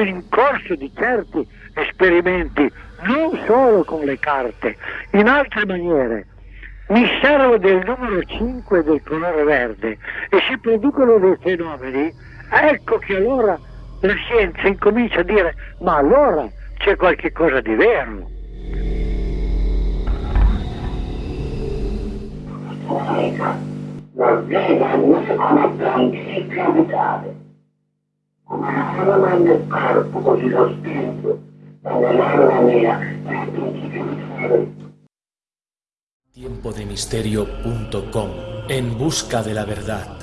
in corso di certi esperimenti, non solo con le carte, in altre maniere. Mi servo del numero 5 del colore verde e si producono dei fenomeni, ecco che allora la scienza incomincia a dire ma allora c'è qualche cosa di vero. La veda non come principio vitale, Tiempo de En busca de la verdad.